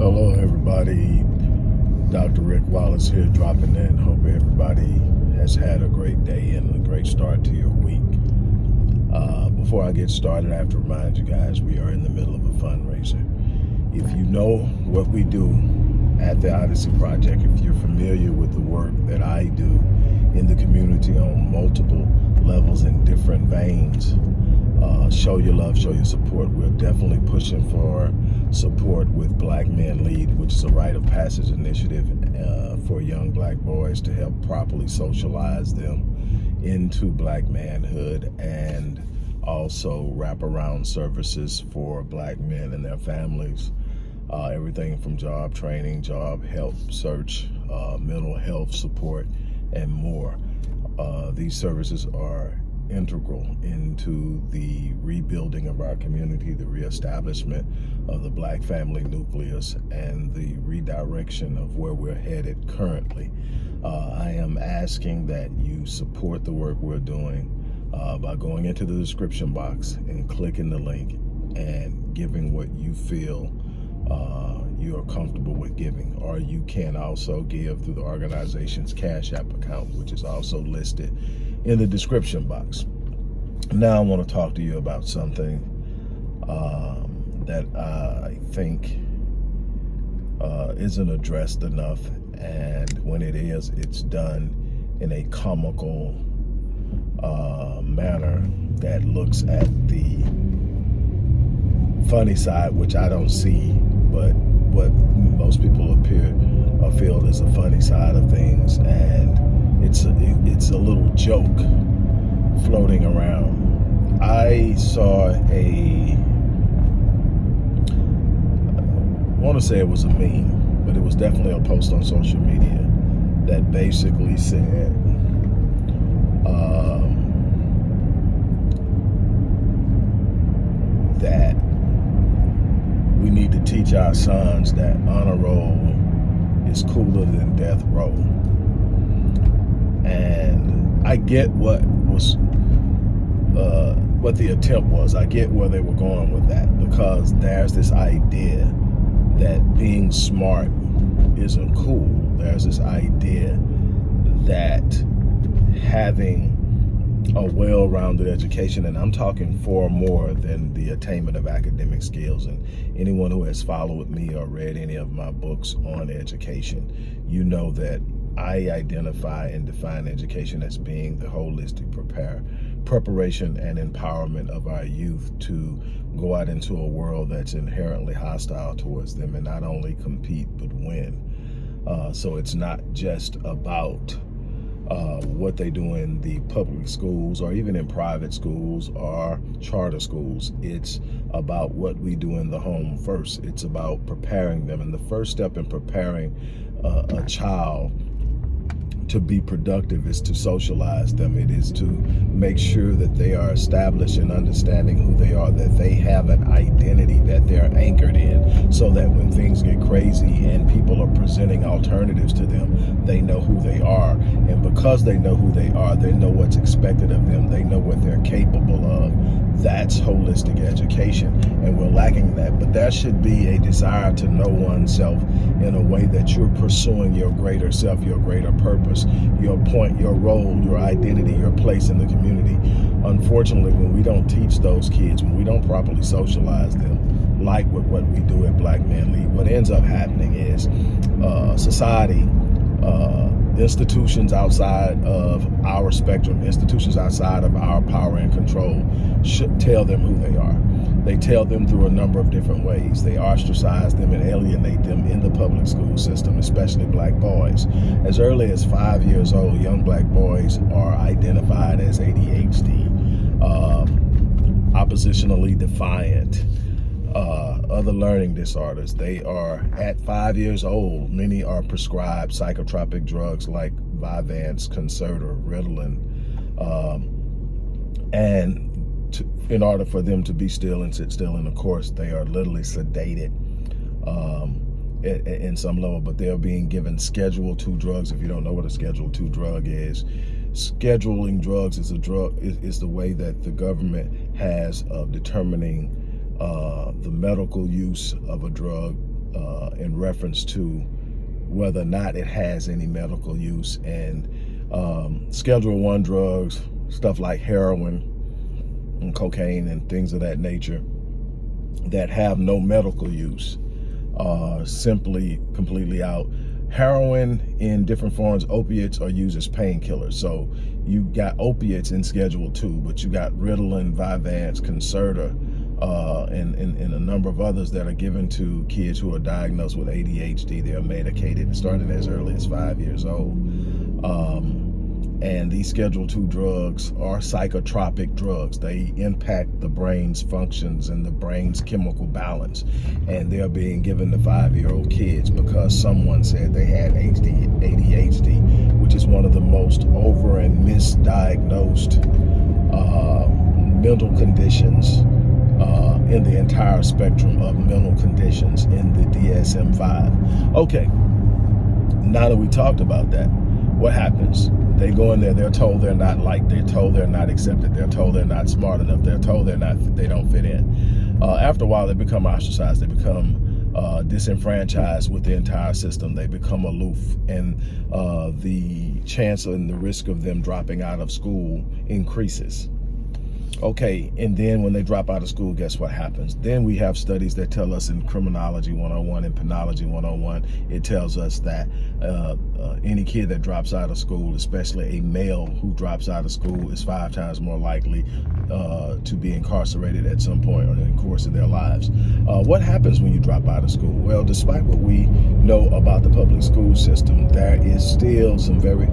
Hello, everybody. Dr. Rick Wallace here, dropping in. Hope everybody has had a great day and a great start to your week. Uh, before I get started, I have to remind you guys we are in the middle of a fundraiser. If you know what we do at the Odyssey Project, if you're familiar with the work that I do in the community on multiple levels in different veins, uh, show your love, show your support. We're definitely pushing for support with Black Men Lead, which is a rite of passage initiative uh, for young black boys to help properly socialize them into black manhood and also wraparound services for black men and their families. Uh, everything from job training, job help search, uh, mental health support, and more. Uh, these services are integral into the rebuilding of our community, the reestablishment of the black family nucleus, and the redirection of where we're headed currently. Uh, I am asking that you support the work we're doing uh, by going into the description box and clicking the link and giving what you feel uh, you are comfortable with giving. Or you can also give through the organization's Cash App account, which is also listed in the description box. Now I want to talk to you about something um, that I think uh, isn't addressed enough. And when it is, it's done in a comical uh, manner that looks at the funny side, which I don't see, but what most people appear or feel is a funny side of things. And it's a, it's a little joke floating around. I saw a, I want to say it was a meme, but it was definitely a post on social media that basically said, um, that we need to teach our sons that honor roll is cooler than death row. And I get what was uh, what the attempt was. I get where they were going with that because there's this idea that being smart isn't cool. There's this idea that having a well-rounded education and I'm talking far more than the attainment of academic skills and anyone who has followed me or read any of my books on education you know that I identify and define education as being the holistic prepare, preparation and empowerment of our youth to go out into a world that's inherently hostile towards them and not only compete but win. Uh, so it's not just about uh, what they do in the public schools or even in private schools or charter schools. It's about what we do in the home first. It's about preparing them. And the first step in preparing uh, a child to be productive is to socialize them. It is to make sure that they are established in understanding who they are, that they have an identity that they're anchored in so that when things get crazy and people are presenting alternatives to them, they know who they are. And because they know who they are, they know what's expected of them. They know what they're capable of. That's holistic education. And we're lacking that. But there should be a desire to know oneself in a way that you're pursuing your greater self, your greater purpose your point, your role, your identity, your place in the community. Unfortunately, when we don't teach those kids, when we don't properly socialize them, like with what we do at Black Men Lead, what ends up happening is uh, society, uh, institutions outside of our spectrum, institutions outside of our power and control should tell them who they are. They tell them through a number of different ways. They ostracize them and alienate them in the public school system, especially black boys. As early as five years old, young black boys are identified as ADHD, um, oppositionally defiant, uh, other learning disorders. They are at five years old. Many are prescribed psychotropic drugs like Vyvanse, Concerta, Ritalin, um, and to, in order for them to be still and sit still in the course, they are literally sedated um, in, in some level, but they're being given Schedule 2 drugs. If you don't know what a Schedule 2 drug is, scheduling drugs is a drug is, is the way that the government has of determining uh, the medical use of a drug uh, in reference to whether or not it has any medical use and um, Schedule One drugs, stuff like heroin and cocaine and things of that nature that have no medical use are simply completely out. Heroin in different forms, opiates are used as painkillers. So you got opiates in Schedule 2, but you got Ritalin, Vyvanse, Concerta, uh, and, and, and, a number of others that are given to kids who are diagnosed with ADHD. They are medicated starting as early as five years old. Um, and these Schedule II drugs are psychotropic drugs. They impact the brain's functions and the brain's chemical balance. And they're being given to five-year-old kids because someone said they had ADHD, which is one of the most over and misdiagnosed uh, mental conditions uh, in the entire spectrum of mental conditions in the DSM-5. Okay, now that we talked about that, what happens? They go in there, they're told they're not liked, they're told they're not accepted, they're told they're not smart enough, they're told they're not, they don't fit in. Uh, after a while, they become ostracized, they become uh, disenfranchised with the entire system, they become aloof, and uh, the chance and the risk of them dropping out of school increases. Okay, and then when they drop out of school, guess what happens? Then we have studies that tell us in criminology 101 and penology 101, it tells us that uh, uh, any kid that drops out of school, especially a male who drops out of school, is five times more likely uh, to be incarcerated at some point in the course of their lives. Uh, what happens when you drop out of school? Well, despite what we know about the public school system, there is still some very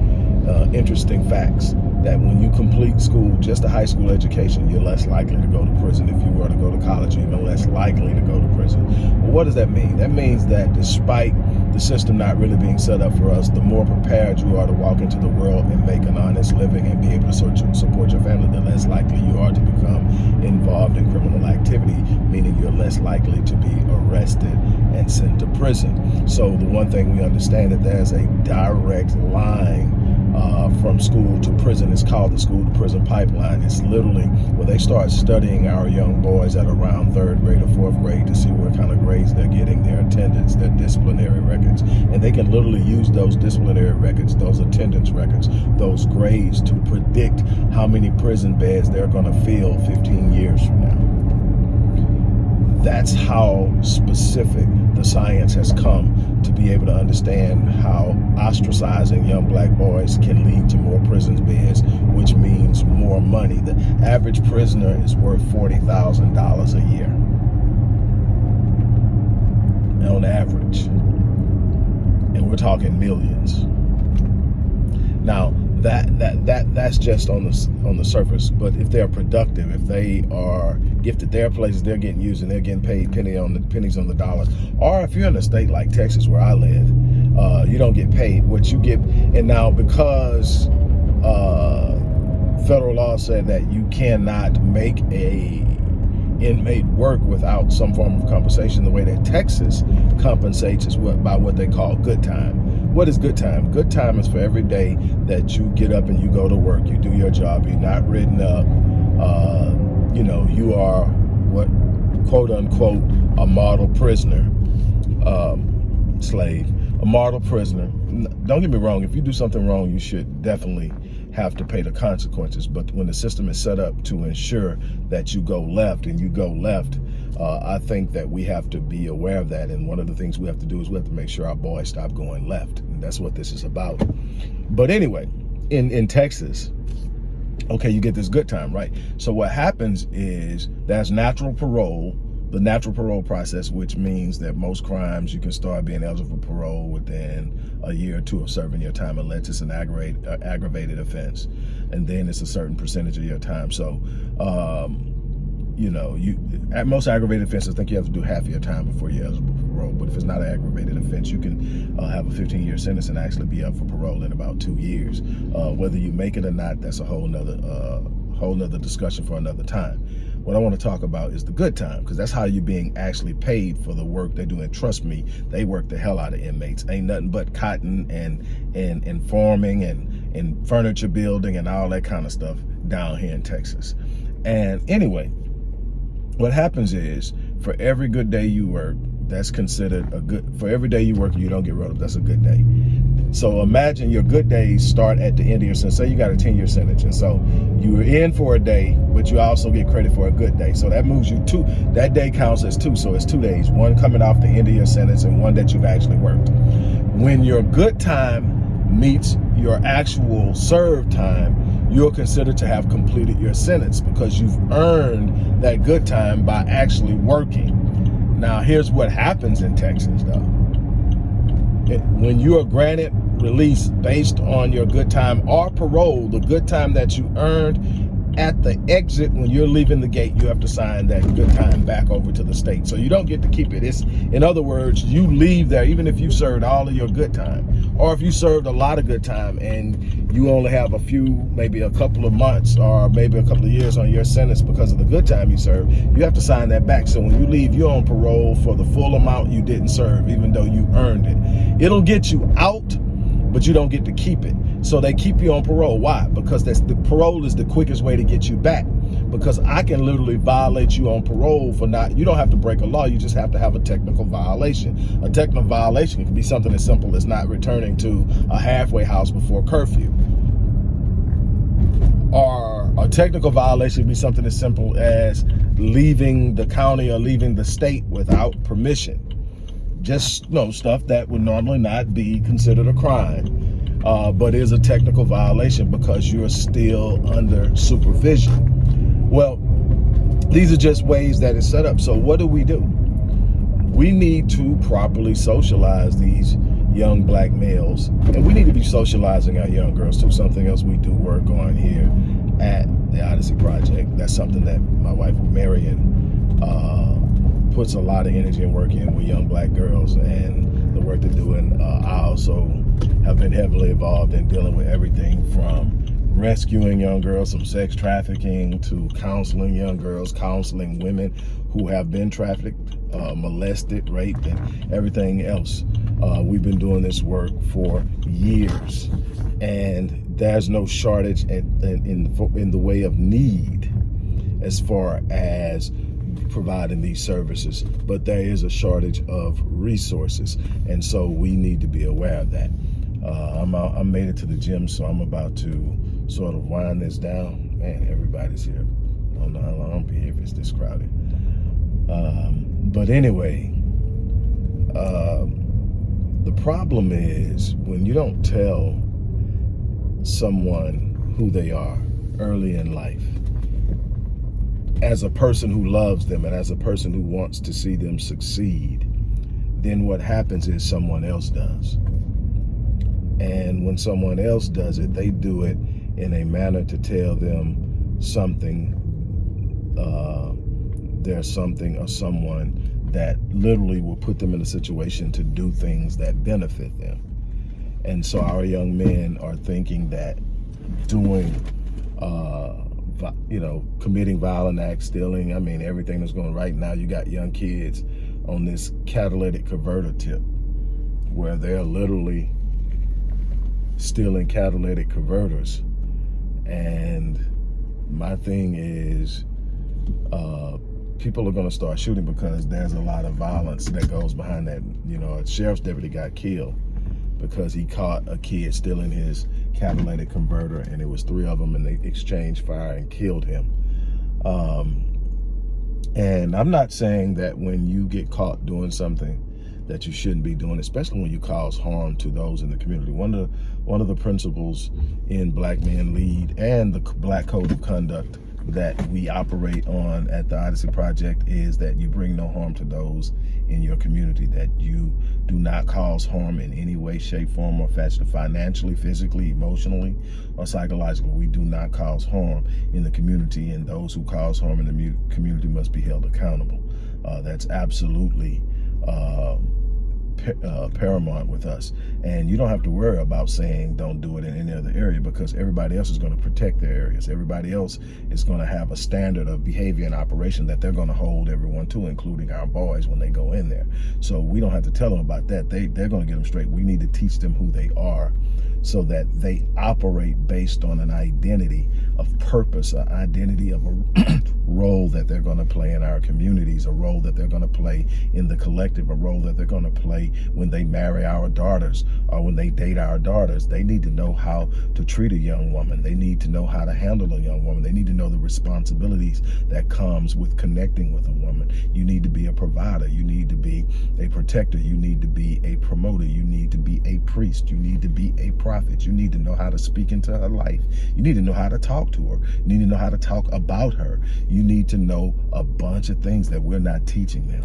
uh, interesting facts that when you complete school, just a high school education, you're less likely to go to prison. If you were to go to college, you're even less likely to go to prison. Well, what does that mean? That means that despite the system not really being set up for us, the more prepared you are to walk into the world and make an honest living and be able to support your family, the less likely you are to become involved in criminal activity, meaning you're less likely to be arrested and sent to prison. So the one thing we understand that there's a direct line uh, from school to prison. It's called the school to prison pipeline. It's literally where they start studying our young boys at around third grade or fourth grade to see what kind of grades they're getting, their attendance, their disciplinary records. And they can literally use those disciplinary records, those attendance records, those grades to predict how many prison beds they're going to fill 15 years from now. That's how specific the science has come to be able to understand how ostracizing young black boys can lead to more prison beds, which means more money. The average prisoner is worth $40,000 a year on average. And we're talking millions. Now, that that that that's just on the on the surface. But if they're productive, if they are gifted, their places they're getting used and they're getting paid penny on the pennies on the dollar. Or if you're in a state like Texas where I live, uh, you don't get paid what you get. And now because uh, federal law said that you cannot make a inmate work without some form of compensation, the way that Texas compensates is what by what they call good time. What is good time? Good time is for every day that you get up and you go to work, you do your job, you're not ridden up, uh, you know, you are what quote unquote a model prisoner, um, slave, a model prisoner. Don't get me wrong, if you do something wrong, you should definitely have to pay the consequences. But when the system is set up to ensure that you go left and you go left, uh, I think that we have to be aware of that. And one of the things we have to do is we have to make sure our boys stop going left. And that's what this is about. But anyway, in, in Texas, okay, you get this good time, right? So what happens is there's natural parole, the natural parole process, which means that most crimes you can start being eligible for parole within a year or two of serving your time unless it's an aggravated, uh, aggravated offense. And then it's a certain percentage of your time. So um, you know, you at most aggravated offenses, I think you have to do half of your time before you're eligible for parole. But if it's not an aggravated offense, you can uh, have a 15-year sentence and actually be up for parole in about two years. Uh, whether you make it or not, that's a whole nother uh, whole nother discussion for another time. What I want to talk about is the good time, because that's how you're being actually paid for the work they do. And trust me, they work the hell out of inmates. Ain't nothing but cotton and and and farming and and furniture building and all that kind of stuff down here in Texas. And anyway, what happens is for every good day you work, that's considered a good, for every day you work you don't get wrote up, that's a good day. So imagine your good days start at the end of your sentence. Say you got a 10 year sentence. And so you're in for a day, but you also get credit for a good day. So that moves you two, that day counts as two. So it's two days, one coming off the end of your sentence and one that you've actually worked. When your good time meets your actual serve time, you're considered to have completed your sentence because you've earned that good time by actually working. Now, here's what happens in Texas, though. When you are granted release based on your good time or parole, the good time that you earned at the exit when you're leaving the gate you have to sign that good time back over to the state. So you don't get to keep it. It's in other words you leave there even if you served all of your good time or if you served a lot of good time and you only have a few maybe a couple of months or maybe a couple of years on your sentence because of the good time you served you have to sign that back so when you leave you're on parole for the full amount you didn't serve even though you earned it it'll get you out but you don't get to keep it. So they keep you on parole. Why? Because that's the parole is the quickest way to get you back. Because I can literally violate you on parole for not, you don't have to break a law, you just have to have a technical violation. A technical violation can be something as simple as not returning to a halfway house before curfew. Or a technical violation can be something as simple as leaving the county or leaving the state without permission just you know stuff that would normally not be considered a crime uh, but is a technical violation because you're still under supervision well these are just ways that it's set up. So what do we do? We need to properly socialize these young black males and we need to be socializing our young girls too. Something else we do work on here at the odyssey project. That's something that my wife marion uh, puts a lot of energy and work in with young black girls and the work they're doing. Uh, I also have been heavily involved in dealing with everything from rescuing young girls from sex trafficking to counseling young girls, counseling women who have been trafficked, uh, molested, raped, and everything else. Uh, we've been doing this work for years, and there's no shortage in, in, in the way of need as far as providing these services, but there is a shortage of resources. And so we need to be aware of that. Uh, I'm, I made it to the gym, so I'm about to sort of wind this down. Man, everybody's here. I don't know how long I'll be here if it's this crowded. Um, but anyway, um, the problem is when you don't tell someone who they are early in life, as a person who loves them and as a person who wants to see them succeed, then what happens is someone else does. And when someone else does it, they do it in a manner to tell them something, uh, there's something or someone that literally will put them in a situation to do things that benefit them. And so our young men are thinking that doing uh, you know, committing violent acts, stealing. I mean, everything that's going right now. You got young kids on this catalytic converter tip where they're literally stealing catalytic converters. And my thing is, uh, people are going to start shooting because there's a lot of violence that goes behind that. You know, a sheriff's deputy got killed because he caught a kid stealing his catalytic converter and it was three of them and they exchanged fire and killed him. Um, and I'm not saying that when you get caught doing something that you shouldn't be doing, especially when you cause harm to those in the community. One of the, one of the principles in Black Men Lead and the Black Code of Conduct that we operate on at the Odyssey Project is that you bring no harm to those in your community, that you do not cause harm in any way, shape, form, or fashion, financially, physically, emotionally, or psychologically. We do not cause harm in the community, and those who cause harm in the community must be held accountable. Uh, that's absolutely uh, uh, paramount with us. And you don't have to worry about saying don't do it in any other area because everybody else is going to protect their areas. Everybody else is going to have a standard of behavior and operation that they're going to hold everyone to, including our boys when they go in there. So we don't have to tell them about that. They, they're going to get them straight. We need to teach them who they are so that they operate based on an identity of purpose, an identity of a role that they're going to play in our communities, a role that they're going to play in the collective, a role that they're going to play when they marry our daughters or when they date our daughters. They need to know how to treat a young woman. They need to know how to handle a young woman. They need to know the responsibilities that comes with connecting with a woman. You need to be a provider. You need to be a protector. You need to be a promoter. You need to be a priest. You need to be a prophet. You need to know how to speak into her life. You need to know how to talk to her. You need to know how to talk about her. You need to know a bunch of things that we're not teaching them.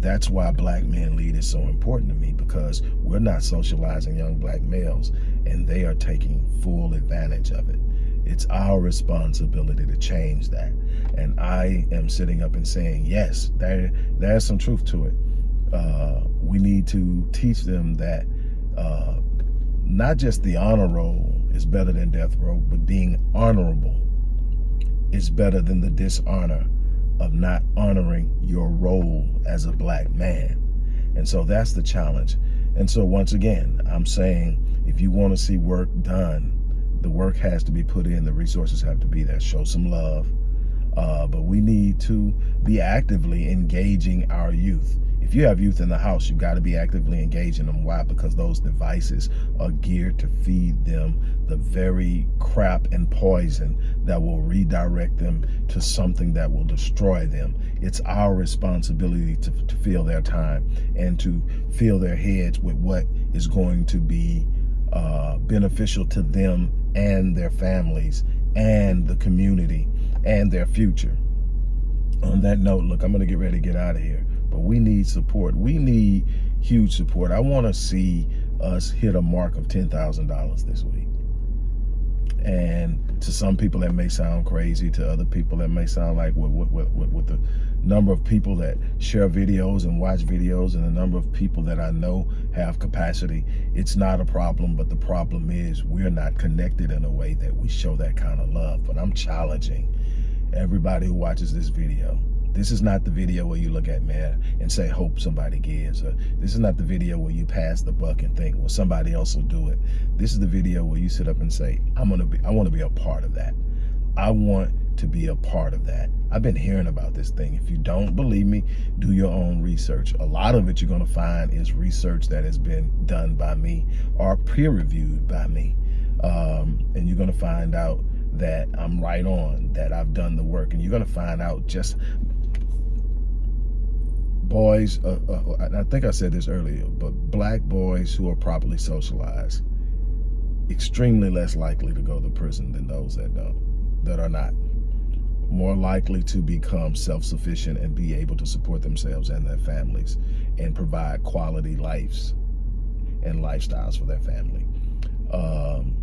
That's why Black Men Lead is so important to me because we're not socializing young black males and they are taking full advantage of it. It's our responsibility to change that. And I am sitting up and saying, yes, there, there's some truth to it. Uh, we need to teach them that uh, not just the honor roll is better than death row, but being honorable is better than the dishonor of not honoring your role as a black man. And so that's the challenge. And so once again, I'm saying if you want to see work done, the work has to be put in, the resources have to be there. Show some love. Uh, but we need to be actively engaging our youth if you have youth in the house, you've got to be actively engaging them. Why? Because those devices are geared to feed them the very crap and poison that will redirect them to something that will destroy them. It's our responsibility to, to fill their time and to fill their heads with what is going to be uh, beneficial to them and their families and the community and their future. On that note, look, I'm going to get ready to get out of here but we need support. We need huge support. I want to see us hit a mark of $10,000 this week. And to some people that may sound crazy, to other people that may sound like with, with, with, with the number of people that share videos and watch videos and the number of people that I know have capacity, it's not a problem. But the problem is we're not connected in a way that we show that kind of love. But I'm challenging everybody who watches this video this is not the video where you look at man and say, hope somebody gives. Or this is not the video where you pass the buck and think, well, somebody else will do it. This is the video where you sit up and say, I'm gonna be, I want to be a part of that. I want to be a part of that. I've been hearing about this thing. If you don't believe me, do your own research. A lot of it you're going to find is research that has been done by me or peer reviewed by me. Um, and you're going to find out that I'm right on, that I've done the work. And you're going to find out just boys, uh, uh, I think I said this earlier, but black boys who are properly socialized, extremely less likely to go to prison than those that don't, that are not. More likely to become self-sufficient and be able to support themselves and their families and provide quality lives and lifestyles for their family. Um,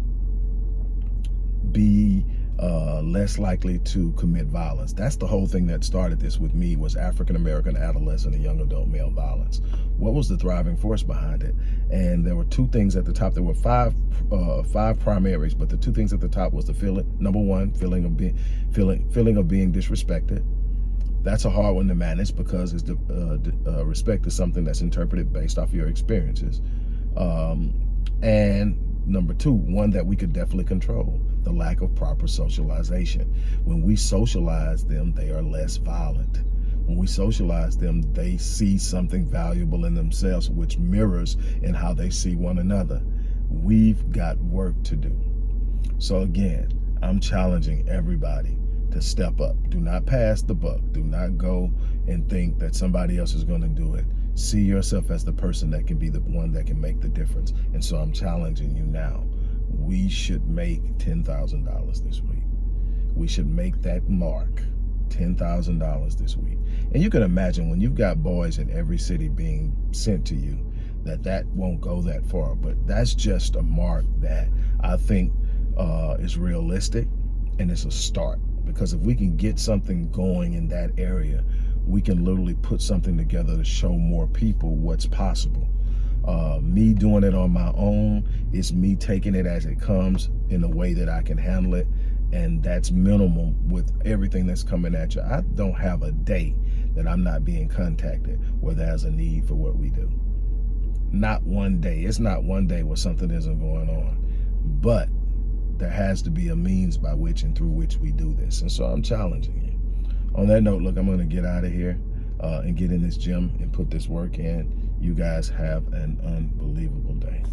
be uh, less likely to commit violence. That's the whole thing that started this with me was African-American adolescent and young adult male violence. What was the thriving force behind it? And there were two things at the top. There were five uh, five primaries, but the two things at the top was the feeling, number one, feeling of being feeling feeling of being disrespected. That's a hard one to manage because it's the, uh, uh, respect is something that's interpreted based off your experiences. Um, and number two, one that we could definitely control the lack of proper socialization. When we socialize them, they are less violent. When we socialize them, they see something valuable in themselves, which mirrors in how they see one another. We've got work to do. So again, I'm challenging everybody to step up. Do not pass the buck. Do not go and think that somebody else is going to do it. See yourself as the person that can be the one that can make the difference. And so I'm challenging you now we should make $10,000 this week. We should make that mark, $10,000 this week. And you can imagine when you've got boys in every city being sent to you, that that won't go that far. But that's just a mark that I think uh, is realistic and it's a start. Because if we can get something going in that area, we can literally put something together to show more people what's possible. Uh, me doing it on my own It's me taking it as it comes in a way that I can handle it. And that's minimal with everything that's coming at you. I don't have a day that I'm not being contacted where there's a need for what we do. not one day. It's not one day where something isn't going on. But there has to be a means by which and through which we do this. And so I'm challenging you. On that note, look, I'm going to get out of here uh, and get in this gym and put this work in. You guys have an unbelievable day.